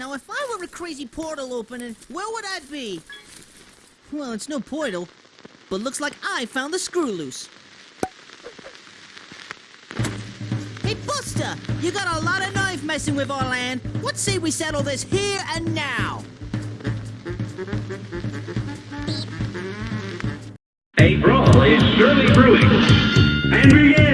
Now, if I were a crazy portal opening, where would I be? Well, it's no portal, but looks like I found the screw loose. Hey, Buster! You got a lot of knife messing with our land. What say we settle this here and now? A brawl is surely brewing. And begin!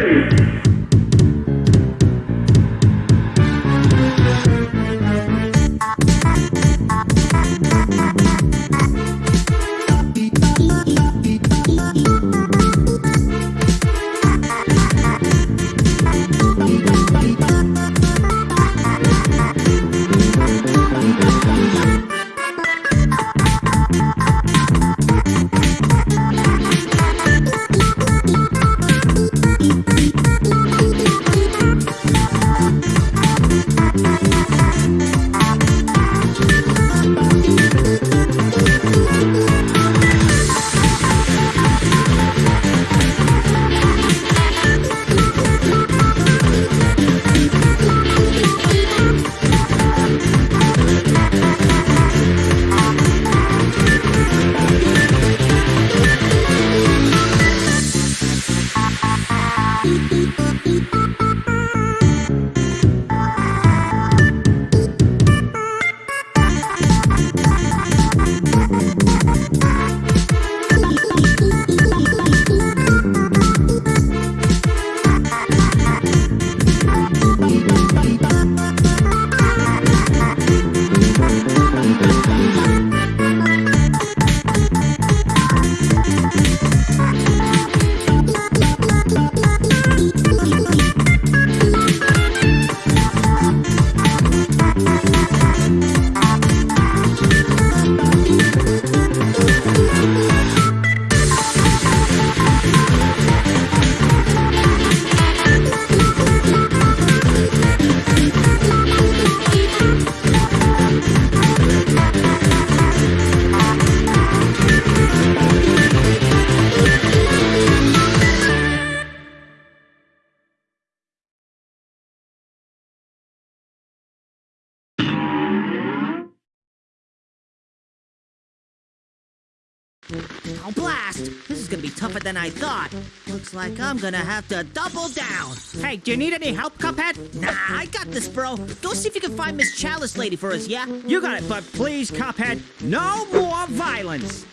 Blast! This is gonna be tougher than I thought. Looks like I'm gonna have to double down. Hey, do you need any help, Cuphead? Nah, I got this, bro. Go see if you can find Miss Chalice Lady for us, yeah? You got it, but please, Cuphead, no more violence.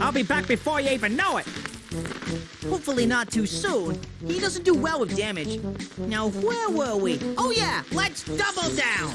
I'll be back before you even know it. Hopefully not too soon. He doesn't do well with damage. Now, where were we? Oh, yeah! Let's double down!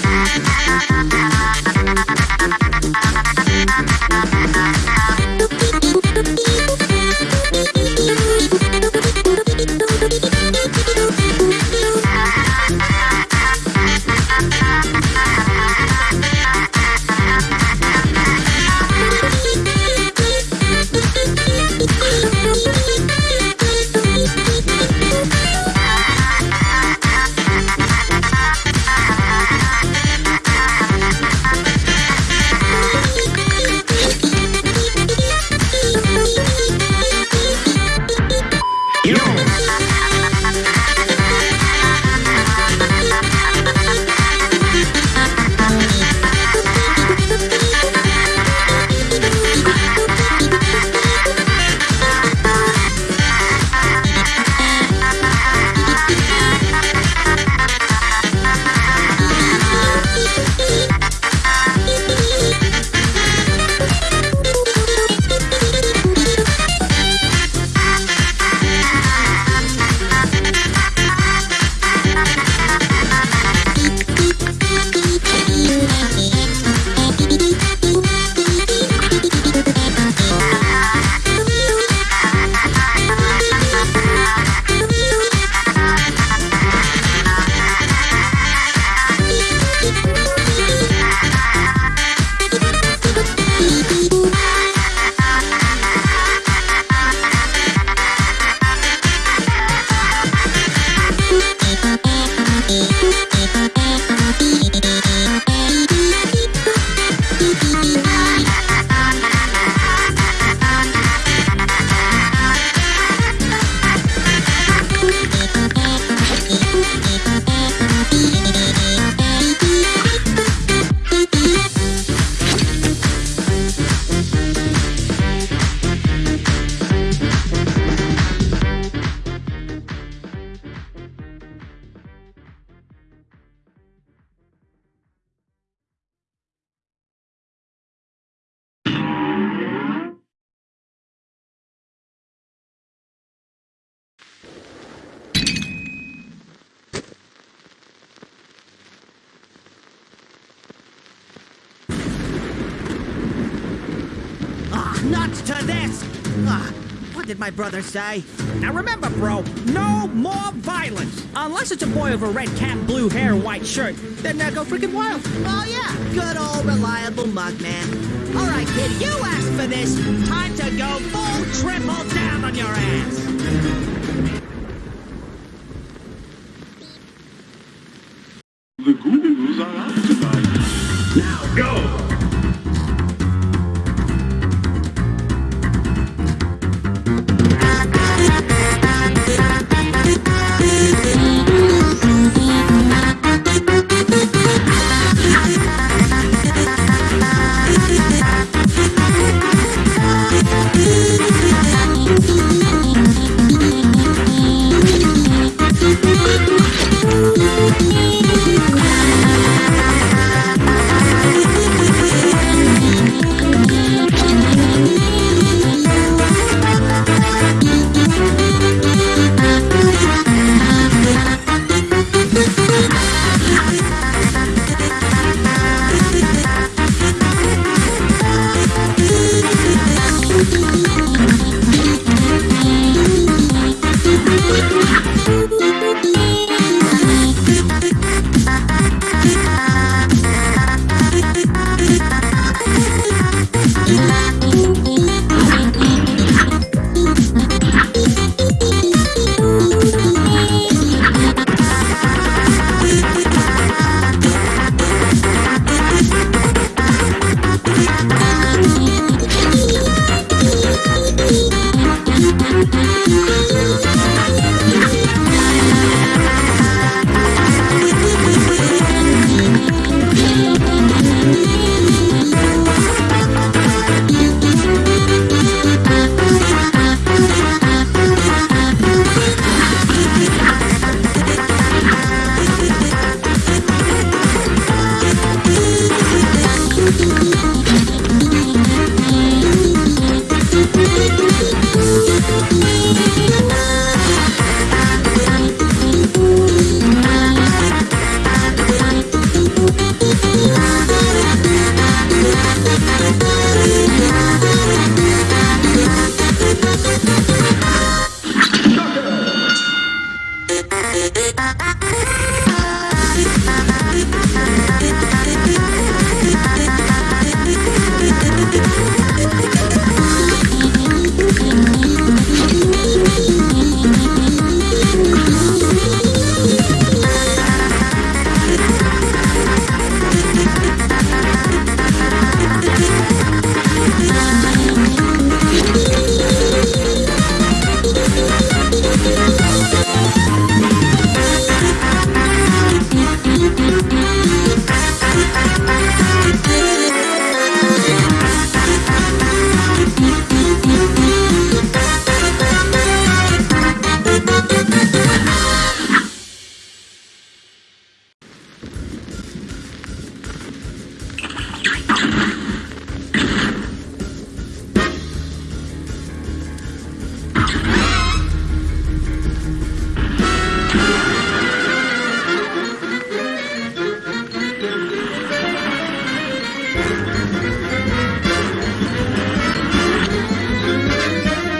nuts to this! Ah, what did my brother say? Now remember, bro, no more violence. Unless it's a boy with a red cap, blue hair, white shirt. Then uh, go freaking wild. Oh yeah, good old reliable mug man. All right, kid, you asked for this. Time to go full triple down on your ass. The Gurus are out tonight. Now go!